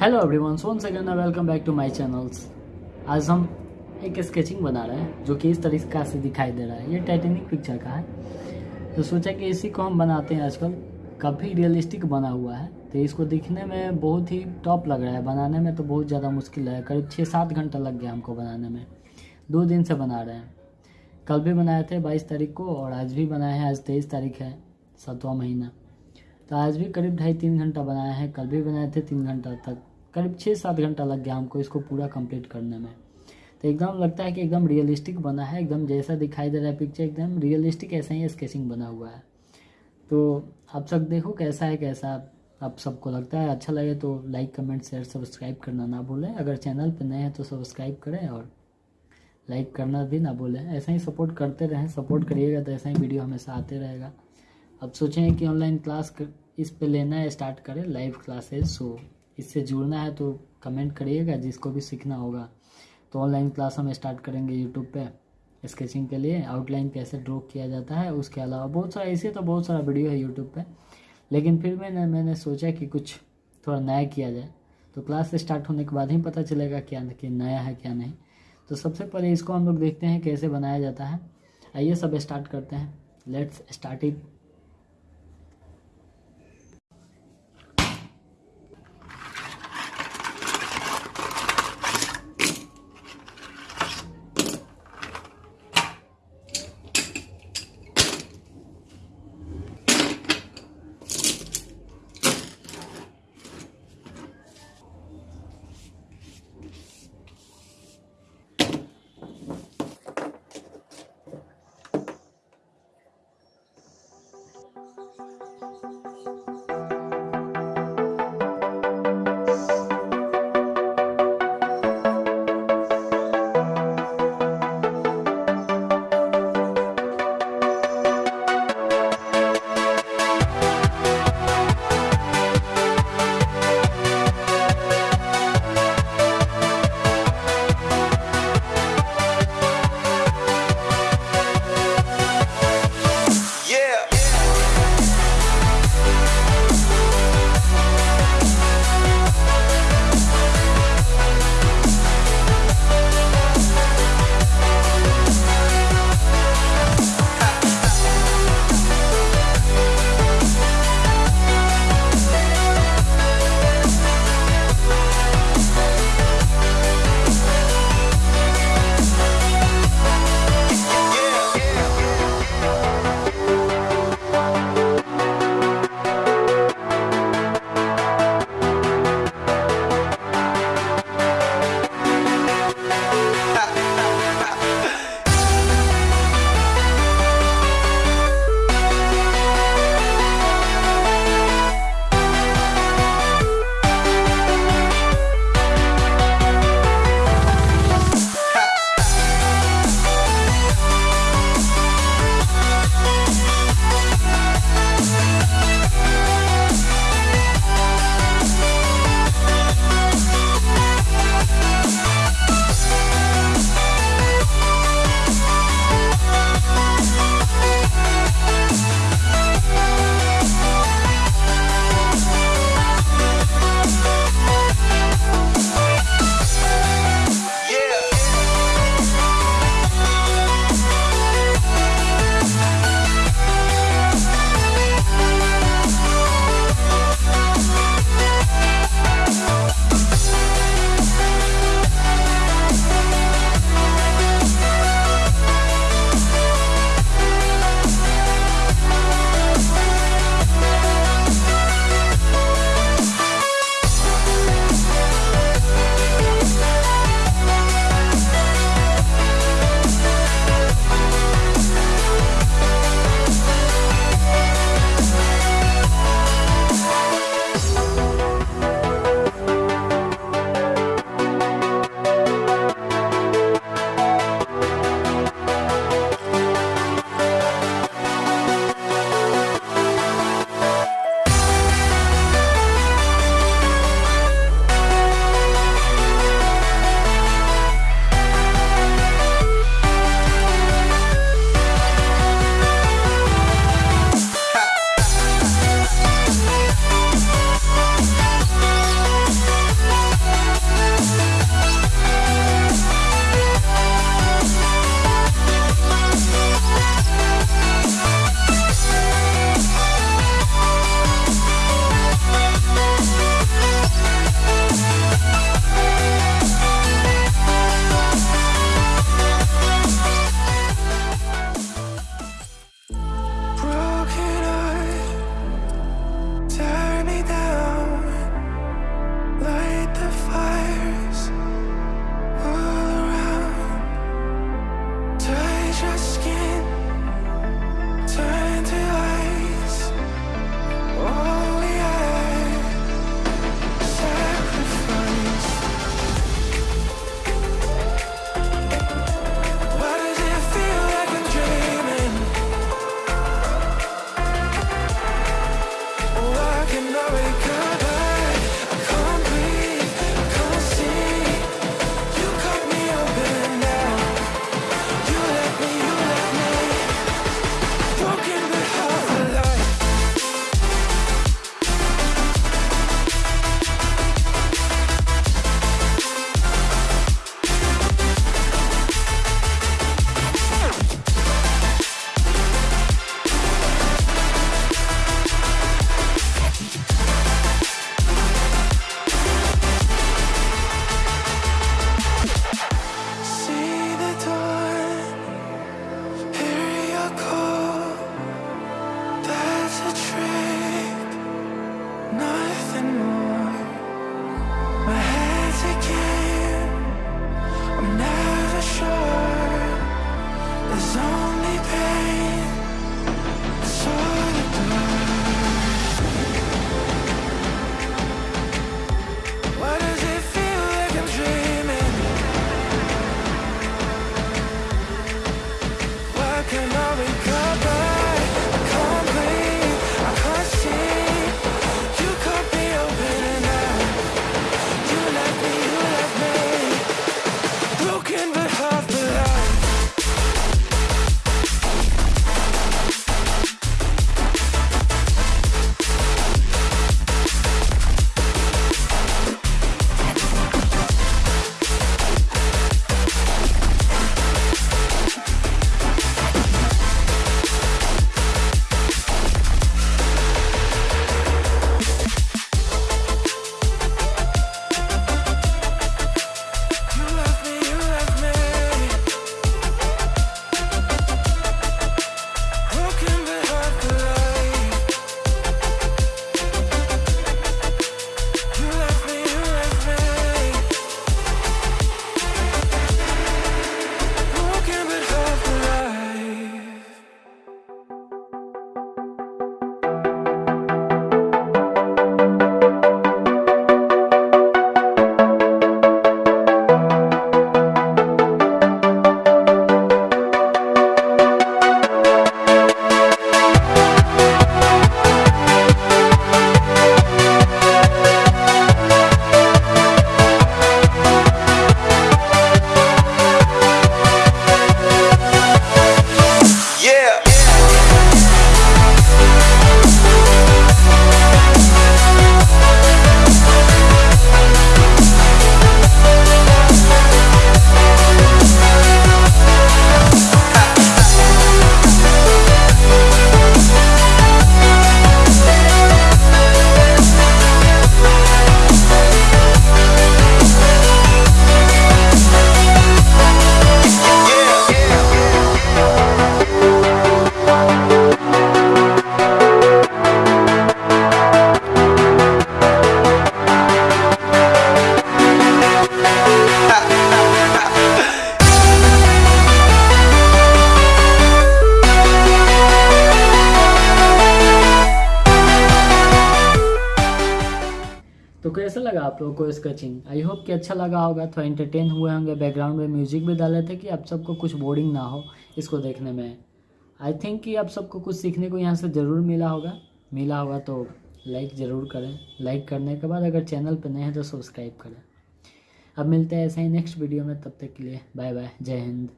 Hello everyone Son second welcome back to my channels आज हम एक स्केचिंग बना रहे हैं, जो कि इस तरीका से दिखाई दे रहा है। ये टाइटेनिक पिक्चर का है। तो सोचा कि इसी को हम बनाते हैं आजकल। काफ़ी रियलिस्टिक बना हुआ है। तो इसको दिखने में बहुत ही टॉप लग रहा है। बनाने में तो बहुत ज़्यादा मुश्किल है। करीब छः सात घंटा लग गया हमको बनाने में। दो दिन से बना रहे हैं। कल भी बनाए थे बाईस तारीख को, और आज भी बनाए हैं। आज तेईस तारीख है, सातवां महीना। तो आज भी करीब ढाई तीन घंटा बनाए हैं। कल भी बनाए थे तीन घंटा तक। करीब छः सात घंटा लग गया हमको इसको पूरा कंप्लीट करने में। तो एकदम लगता है कि एकदम रियलिस्टिक बना है एकदम जैसा दिखाई दे रहा है पिक्चर एकदम रियलिस्टिक ऐसा ही स्केचिंग बना हुआ है। तो आप सब देखो कैसा है कैसा आप सबको लगता है। अच्छा लगे तो लाइक कमेंट शेयर सब्सक्राइब करना ना भूलें। अगर चैनल पर नए हैं तो सब्सक्राइब करें और लाइक करना भी ना भूलें। ऐसा ही सपोर्ट करते रहें। सपोर्ट करिएगा तो ऐसा ही वीडियो हमेशा आते रहेगा। अब सोचें कि ऑनलाइन क्लास कर, इस पे लेना है स्टार्ट करें। लाइव क्लासेस सो इससे जुड़ना है तो कमेंट करिएगा, जिसको भी सीखना होगा। तो ऑनलाइन क्लास हम स्टार्ट करेंगे यूट्यूब पे स्केचिंग के लिए। आउटलाइन कैसे ड्रॉ किया जाता है, उसके अलावा बहुत सारा, ऐसे तो बहुत सारा वीडियो है यूट्यूब पे। लेकिन फिर मैंने मैंने सोचा कि कुछ थोड़ा नया किया जाए। तो क्लास स्टार्ट होने के बाद ही पता चलेगा क्या कि नया है क्या नहीं। तो सबसे पहले इसको हम लोग देखते हैं कैसे बनाया जाता है। आइए सब स्टार्ट करते हैं। Let's start it. can't hurry. लगा आप लोगों को स्केचिंग आई होप कि अच्छा लगा होगा, थोड़ा इंटरटेन हुए होंगे बैकग्राउंड में म्यूज़िक भी डाले थे कि आप सबको कुछ बोरिंग ना हो इसको देखने में। आई थिंक कि आप सबको कुछ सीखने को यहाँ से ज़रूर मिला होगा। मिला होगा तो लाइक ज़रूर करें। लाइक करने के बाद अगर चैनल पर नए हैं तो सब्सक्राइब करें। अब मिलते हैं ऐसे ही नेक्स्ट वीडियो में, तब तक के लिए बाय बाय जय हिंद।